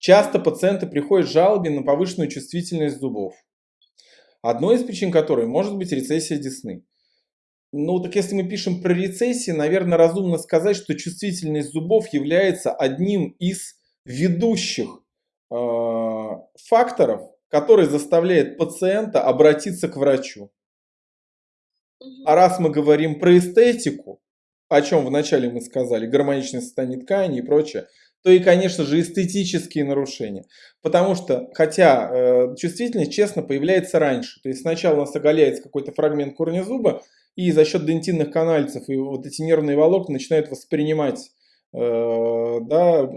Часто пациенты приходят с жалобой на повышенную чувствительность зубов. Одной из причин которой может быть рецессия десны. Ну, так если мы пишем про рецессию, наверное, разумно сказать, что чувствительность зубов является одним из ведущих э, факторов, который заставляет пациента обратиться к врачу. А раз мы говорим про эстетику, о чем вначале мы сказали, гармоничное состояние ткани и прочее, то и, конечно же, эстетические нарушения. Потому что, хотя э, чувствительность, честно, появляется раньше. То есть сначала у нас оголяется какой-то фрагмент корня зуба, и за счет дентинных канальцев и вот эти нервные волокна начинают воспринимать э, да,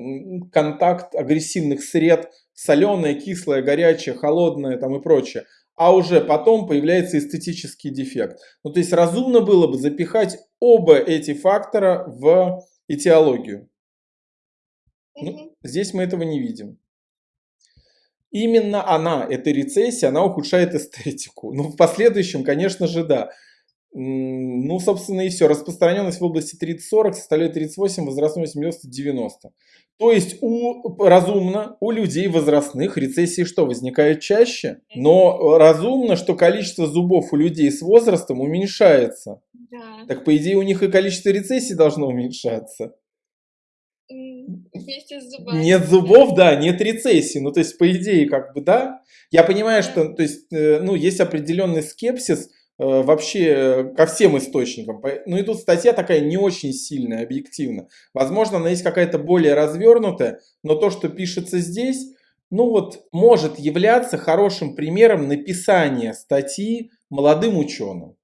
контакт агрессивных сред, соленое, кислое, горячее, холодное там и прочее. А уже потом появляется эстетический дефект. Ну, то есть разумно было бы запихать оба эти фактора в этиологию. Ну, здесь мы этого не видим. Именно она, эта рецессия, она ухудшает эстетику. Ну, в последующем, конечно же, да. Ну, собственно, и все. Распространенность в области 30-40 составляет 38, возрастной 80-90. То есть у, разумно у людей возрастных рецессии что, возникают чаще? Но разумно, что количество зубов у людей с возрастом уменьшается. Да. Так по идее у них и количество рецессий должно уменьшаться. Вместе с зубами. Нет зубов, да, нет рецессии. Ну, то есть, по идее, как бы, да. Я понимаю, что, то есть, э, ну, есть определенный скепсис, Э, вообще э, ко всем источникам. Ну и тут статья такая не очень сильная, объективно. Возможно, она есть какая-то более развернутая, но то, что пишется здесь, ну вот, может являться хорошим примером написания статьи молодым ученым.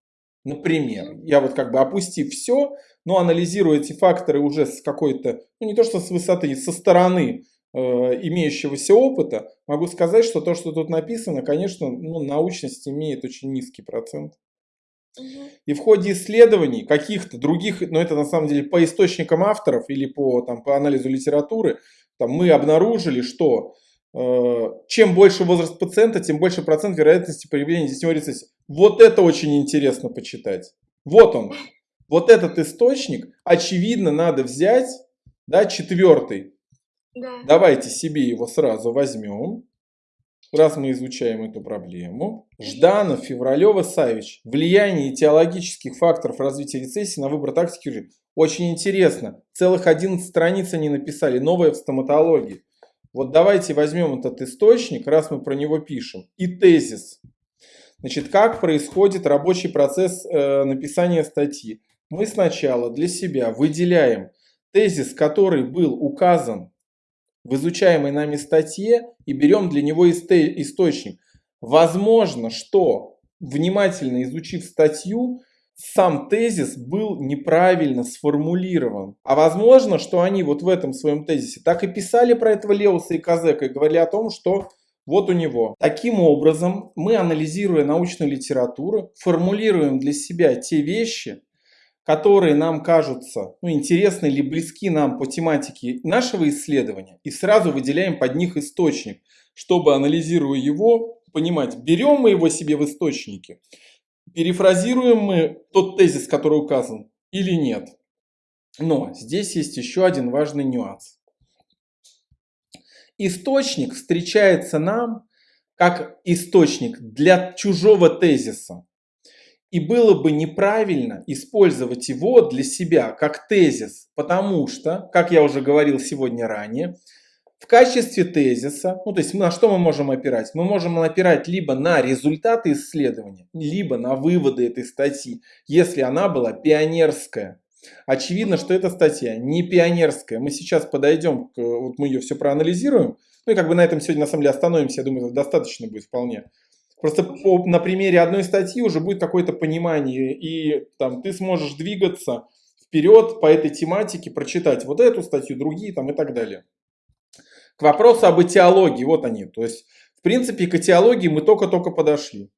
Например, я вот как бы опустив все, но анализируя эти факторы уже с какой-то, ну не то что с высоты, со стороны э, имеющегося опыта, могу сказать, что то, что тут написано, конечно, ну, научность имеет очень низкий процент. И в ходе исследований каких-то других, но это на самом деле по источникам авторов или по, там, по анализу литературы, там, мы обнаружили, что э, чем больше возраст пациента, тем больше процент вероятности появления десневой рецессии. Вот это очень интересно почитать. Вот он. Вот этот источник, очевидно, надо взять, да, четвертый. Да. Давайте себе его сразу возьмем раз мы изучаем эту проблему. Жданов, Февралева, Савич. Влияние теологических факторов развития рецессии на выбор тактики жизни. Очень интересно. Целых 11 страниц они написали. Новое в стоматологии. Вот давайте возьмем этот источник, раз мы про него пишем. И тезис. Значит, как происходит рабочий процесс э, написания статьи? Мы сначала для себя выделяем тезис, который был указан в изучаемой нами статье и берем для него источник. Возможно, что внимательно изучив статью, сам тезис был неправильно сформулирован. А возможно, что они вот в этом своем тезисе так и писали про этого Леуса и Казека и говорили о том, что вот у него. Таким образом, мы, анализируя научную литературу, формулируем для себя те вещи, которые нам кажутся ну, интересны или близки нам по тематике нашего исследования, и сразу выделяем под них источник, чтобы, анализируя его, понимать, берем мы его себе в источнике, перефразируем мы тот тезис, который указан, или нет. Но здесь есть еще один важный нюанс. Источник встречается нам как источник для чужого тезиса. И было бы неправильно использовать его для себя как тезис, потому что, как я уже говорил сегодня ранее, в качестве тезиса, ну то есть на что мы можем опирать? Мы можем опирать либо на результаты исследования, либо на выводы этой статьи, если она была пионерская. Очевидно, что эта статья не пионерская. Мы сейчас подойдем, к, вот мы ее все проанализируем, ну и как бы на этом сегодня на самом деле остановимся, я думаю, достаточно будет вполне. Просто по, на примере одной статьи уже будет какое-то понимание, и там ты сможешь двигаться вперед по этой тематике, прочитать вот эту статью, другие там и так далее. К вопросу об этиологии, вот они. То есть, в принципе, к этиологии мы только-только подошли.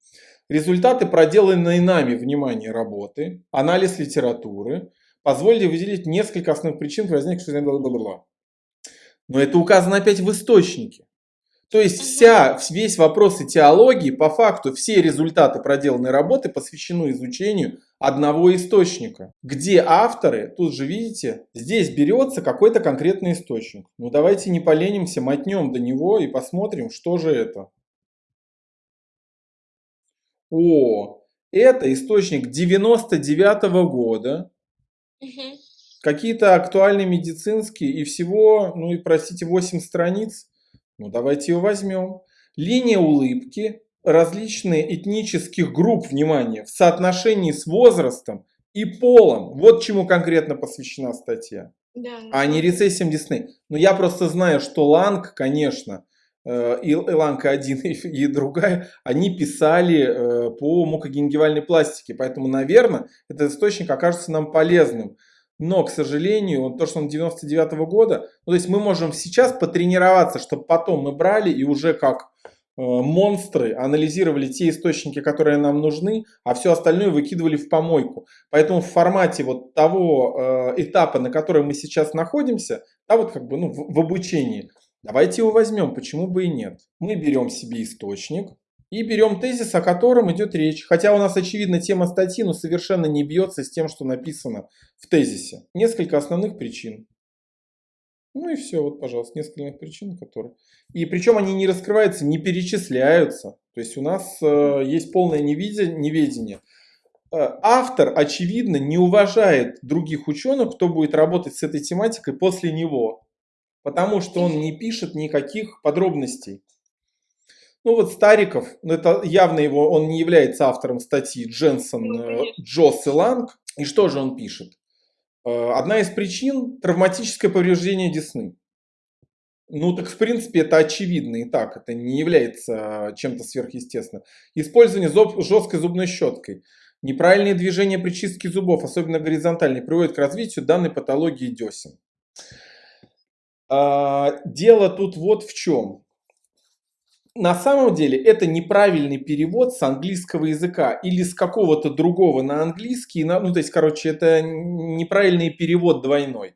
Результаты проделанной нами, внимание, работы, анализ литературы, позволили выделить несколько основных причин возникших бла-бла-бла. Но это указано опять в источнике. То есть вся, весь вопрос теологии, по факту все результаты проделанной работы посвящены изучению одного источника, где авторы, тут же видите, здесь берется какой-то конкретный источник. Ну давайте не поленимся, мотнем до него и посмотрим, что же это. О, это источник 99 -го года. Угу. Какие-то актуальные медицинские и всего, ну и простите, 8 страниц. Ну, давайте его возьмем. Линия улыбки различные этнических групп, внимание, в соотношении с возрастом и полом. Вот чему конкретно посвящена статья. Да, а не рецессиям Дисней. Но я просто знаю, что Ланг, конечно, э, и Ланка 1 и другая, они писали э, по мукогенгивальной пластике. Поэтому, наверное, этот источник окажется нам полезным. Но, к сожалению, то, что он 99 -го года, ну, то есть мы можем сейчас потренироваться, чтобы потом мы брали и уже как э, монстры анализировали те источники, которые нам нужны, а все остальное выкидывали в помойку. Поэтому в формате вот того э, этапа, на котором мы сейчас находимся, да, вот как бы ну, в, в обучении, давайте его возьмем, почему бы и нет. Мы берем себе источник, и берем тезис, о котором идет речь. Хотя у нас, очевидно, тема статьи, но совершенно не бьется с тем, что написано в тезисе. Несколько основных причин. Ну и все, вот, пожалуйста, несколько причин, которые... И причем они не раскрываются, не перечисляются. То есть у нас э, есть полное неведение. Э, автор, очевидно, не уважает других ученых, кто будет работать с этой тематикой после него. Потому что он не пишет никаких подробностей. Ну вот Стариков, ну это явно его, он не является автором статьи Дженсон, ну, э, Джосс и Ланг. И что же он пишет? Э, одна из причин – травматическое повреждение десны. Ну так в принципе это очевидно и так, это не является чем-то сверхъестественным. Использование зуб, жесткой зубной щеткой. Неправильные движения при чистке зубов, особенно горизонтальные, приводят к развитию данной патологии десен. А, дело тут вот в чем на самом деле это неправильный перевод с английского языка или с какого-то другого на английский. Ну, то есть, короче, это неправильный перевод двойной.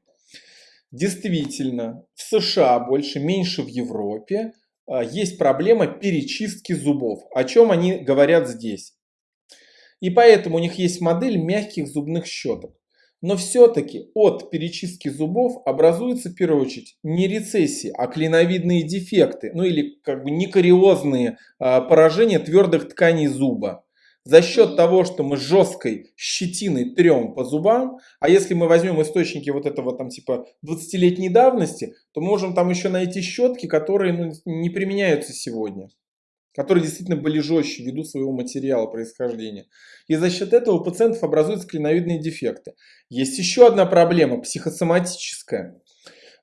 Действительно, в США больше, меньше в Европе а, есть проблема перечистки зубов. О чем они говорят здесь. И поэтому у них есть модель мягких зубных щеток. Но все-таки от перечистки зубов образуются в первую очередь не рецессии, а клиновидные дефекты, ну или как бы некариозные а, поражения твердых тканей зуба. За счет того, что мы жесткой щетиной трем по зубам, а если мы возьмем источники вот этого там типа 20-летней давности, то мы можем там еще найти щетки, которые ну, не применяются сегодня которые действительно были жестче ввиду своего материала происхождения. И за счет этого у пациентов образуются клиновидные дефекты. Есть еще одна проблема, психосоматическая.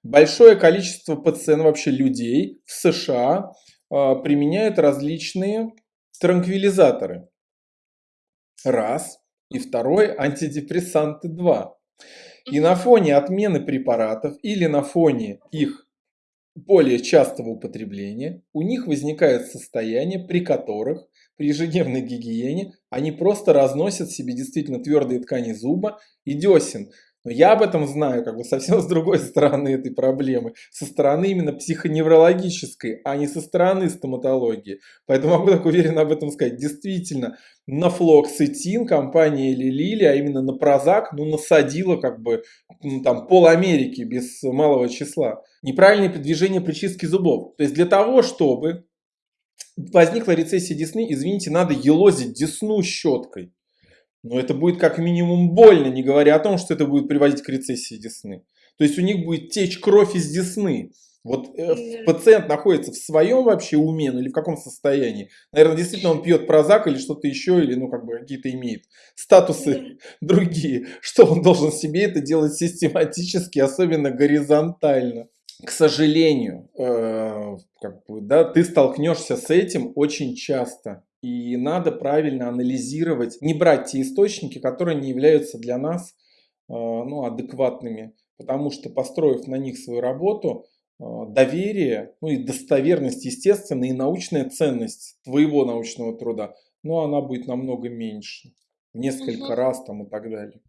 Большое количество пациентов, вообще людей в США э, применяют различные транквилизаторы. Раз. И второй антидепрессанты два. И на фоне отмены препаратов или на фоне их более частого употребления, у них возникает состояние, при которых при ежедневной гигиене они просто разносят себе действительно твердые ткани зуба и десен. Но я об этом знаю как бы совсем с другой стороны этой проблемы. Со стороны именно психоневрологической, а не со стороны стоматологии. Поэтому могу так уверенно об этом сказать. Действительно, на флоксетин компания или Лили, а именно на Прозак, ну насадила как бы там пол Америки без малого числа. Неправильное движение при чистке зубов. То есть для того, чтобы возникла рецессия десны, извините, надо елозить десну щеткой. Но это будет как минимум больно, не говоря о том, что это будет приводить к рецессии десны. То есть у них будет течь кровь из десны. Вот э, пациент находится в своем вообще уме, ну или в каком состоянии. Наверное, действительно он пьет прозак или что-то еще, или ну как бы какие-то имеет статусы другие. Что он должен себе это делать систематически, особенно горизонтально. К сожалению, э, как бы, да, ты столкнешься с этим очень часто. И надо правильно анализировать, не брать те источники, которые не являются для нас э, ну, адекватными. Потому что построив на них свою работу, доверие, ну и достоверность, естественно, и научная ценность твоего научного труда, но она будет намного меньше. В несколько угу. раз там и так далее.